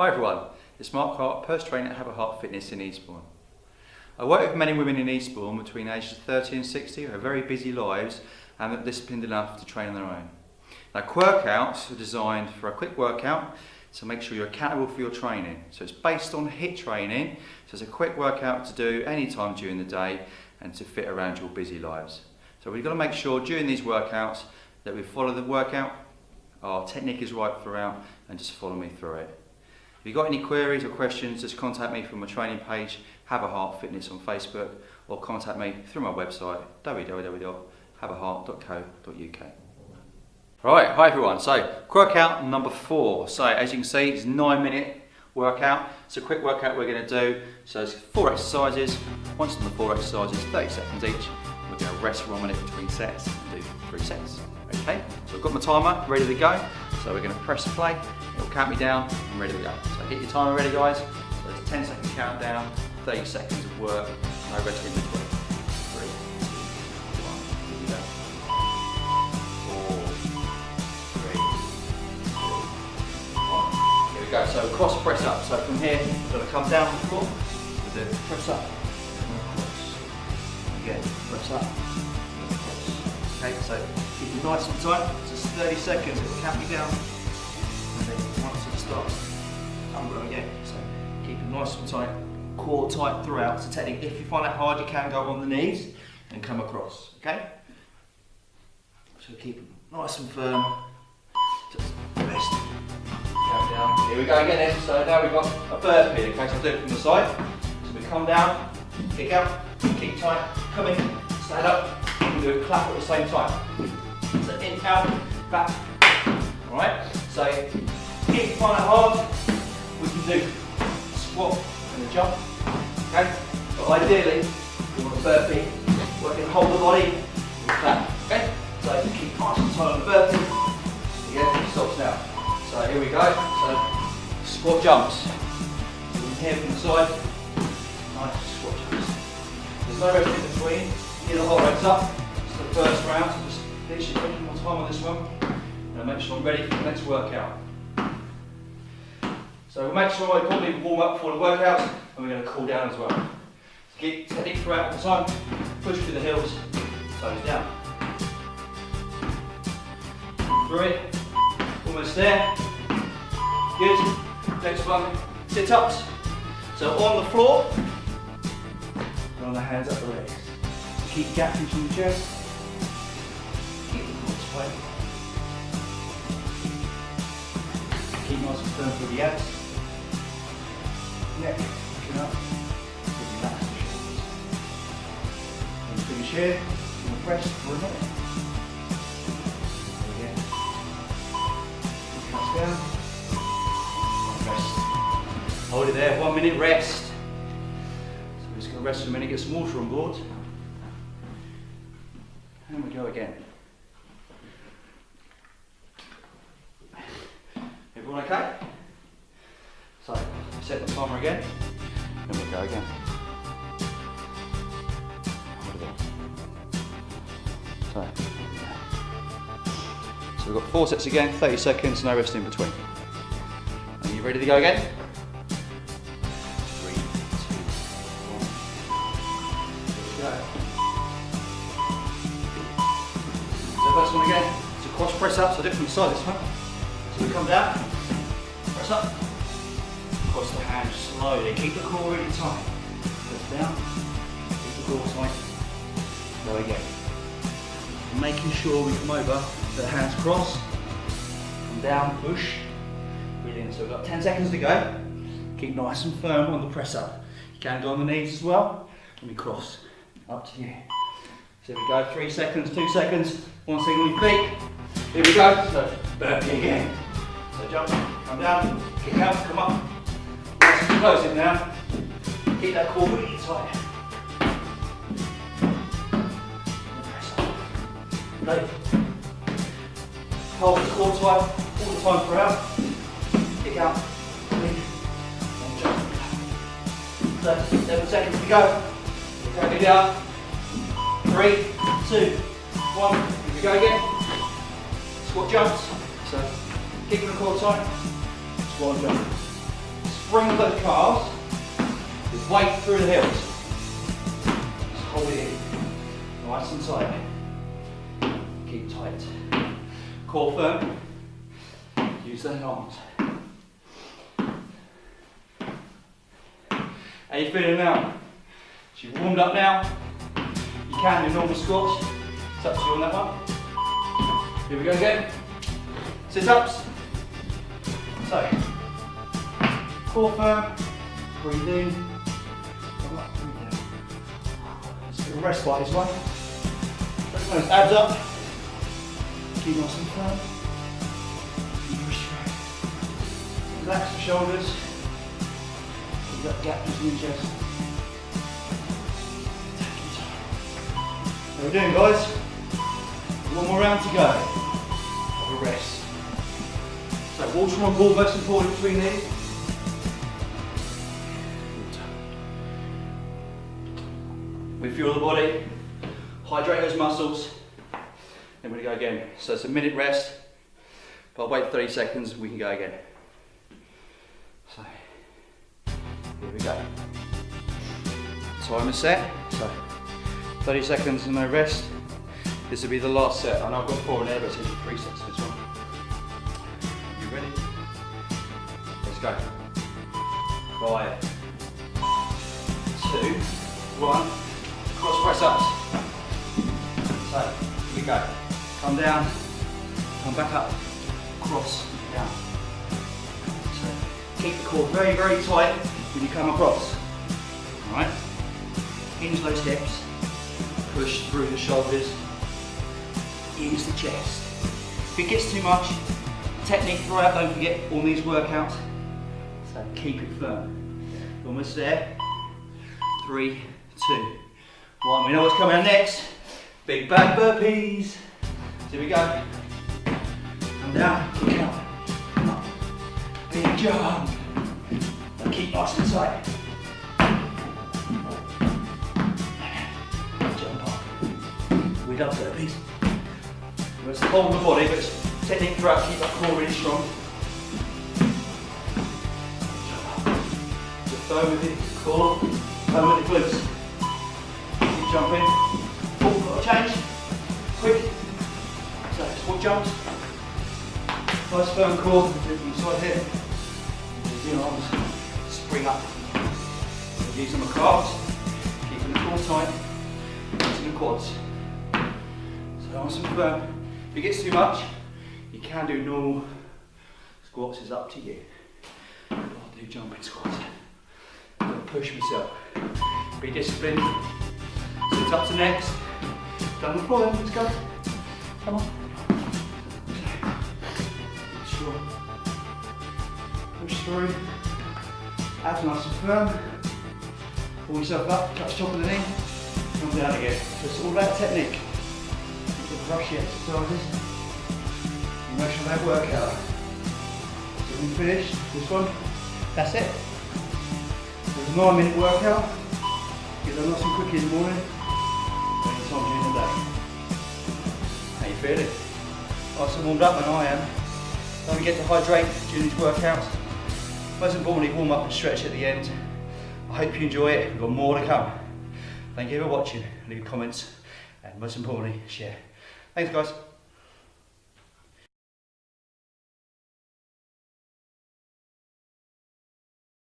Hi everyone, it's Mark Hart, personal trainer at Have a Heart Fitness in Eastbourne. I work with men and women in Eastbourne between ages 30 and 60 who have very busy lives and are disciplined enough to train on their own. Now workouts are designed for a quick workout to make sure you're accountable for your training. So it's based on HIIT training, so it's a quick workout to do anytime during the day and to fit around your busy lives. So we've got to make sure during these workouts that we follow the workout, our technique is right throughout and just follow me through it. If you've got any queries or questions, just contact me from my training page, Have a Heart Fitness on Facebook, or contact me through my website, www.haveaheart.co.uk. Right, hi everyone. So, workout number four. So, as you can see, it's nine minute workout. It's a quick workout we're going to do. So, it's four exercises. Once on the four exercises, 30 seconds each. We're going to rest one minute between sets and do three sets. Okay, so I've got my timer ready to go. So we're going to press play, it'll count me down, I'm ready to go. So hit your timer ready guys. So it's a 10 second countdown, 30 seconds of work, no rest in between. Three, two, one, here we go. So cross press up. So from here, going to come down the floor, do press up, cross. Again, press up, cross. Okay, so nice and tight, just 30 seconds, it you down. And then once it starts, going again. So keep it nice and tight, core tight throughout. So technically, if you find that hard, you can go on the knees and come across, okay? So keep it nice and firm, just rest. Count down. Here we go again then. So now we've got a burpee, okay? So I'll do it from the side. So we come down, kick out, keep tight, come in, stand up, and do a clap at the same time. In, out, back. Alright? So if you find it hard, we can do a squat and a jump. Okay? But ideally, you want a burpee, can hold the body and clap. Okay? So keep nice and tight on the burpee. Again, it stops now. So here we go. So squat jumps. From here from the side. Nice squat jumps. There's no rest in between. Get the heart rates up. It's the first round. So just literally taking more time on this one. And make sure I'm ready for the next workout. So we'll make sure I probably warm up for the workout and we're going to cool down as well. Get technique throughout the time. Push through the heels. Toes down. It. Almost there. Good. Next one, sit ups. So on the floor, and on the hands up the legs. Keep gaps into the chest. Keep nice and firm through the abs. Neck, looking up. Relax the shoulders. And finish here. We'll press for a minute. Again. Press down. Rest. Hold it there, one minute rest. So we're just going to rest for a minute, get some water on board. And we go again. Everyone okay? So, the again, and we go again. So, so we've got four sets again, 30 seconds, no rest in between. Are you ready to go again? Three, two, one. Go. So first one again, so cross press up, so different side this one. So we come down, press up, cross the hands slowly, keep the core really tight. Press down, keep the core tight, There we go. Making sure we come over, the hands cross, come down, push, breathe in. So we've got 10 seconds to go. Keep nice and firm on the press up. You can go on the knees as well, and we cross, up to you. So we go, three seconds, two seconds, one second on feet. Here we go, so burpee again. So jump, come down, kick out, come up. Close it now. Keep that core really tight. Press. Right. Hold the core tight all the time throughout. Kick out. So, seven seconds to go. Take it down. Three, two, one. Here we go again. Squat jumps. So keeping the core tight. Squat and jump. Spring those calves. With weight through the heels. Just hold it in. Nice and tight. Keep tight. Core firm. Use the arms. How you feeling now? She's warmed up now. You can do normal squats. It's up to you on that one. Here we go again. Sit ups. So, core firm, breathe in, come up, breathe down. Let's get a rest by this way. Press those abs up. Keep nice and firm. Relax the shoulders. Keep that gap in your chest. How we doing guys? One more round to go. Have a rest. So water on board most important between these. Refuel the body, hydrate those muscles, then we're gonna go again. So it's a minute rest, but I'll wait 30 seconds, we can go again. So, here we go. Timer set, so 30 seconds and no rest. This will be the last set. I know I've got four in there, but it's three sets this one. You ready? Let's go. Five, two, one. Cross press ups. So, here we go. Come down, come back up, cross, down. So, keep the core very, very tight when you come across. Alright? Hinge those hips, push through the shoulders, use the chest. If it gets too much, technique throughout, don't forget all these workouts. So keep it firm. Almost there. Three, two, one. We know what's coming out next. Big back burpees. Here we go. Come down, kick up, come up. Big jump. And keep nice tight. Jump up. We love burpees. It's of the body, but it's technique throughout, keep that core really strong. Jump up. Just firm with the core, firm with the glutes. Jumping. Oh, got change. Quick. So, squat jumps. Nice firm core, inside here. Use arms, spring up. Using the calves, keeping the core tight, using the quads. So nice and firm. If it gets too much, you can do normal squats, it's up to you. I'll do jumping squats. I'll push myself. Be disciplined. Sit up to next. Down the floor then, let's go. Come on. Sure. Push through. Abs nice and firm. Pull yourself up, touch top of the knee. Come down again. So it's all about technique rushy exercises. Emotional that workout. So we finished this one. That's it. It's a nine minute workout. Get them nice and quick in the morning. Any time during the day. How you feeling? Nice and warmed up and I am. Don't forget to hydrate during these workouts. Most importantly, warm up and stretch at the end. I hope you enjoy it. We've got more to come. Thank you for watching. Leave comments and most importantly, share. Thanks guys.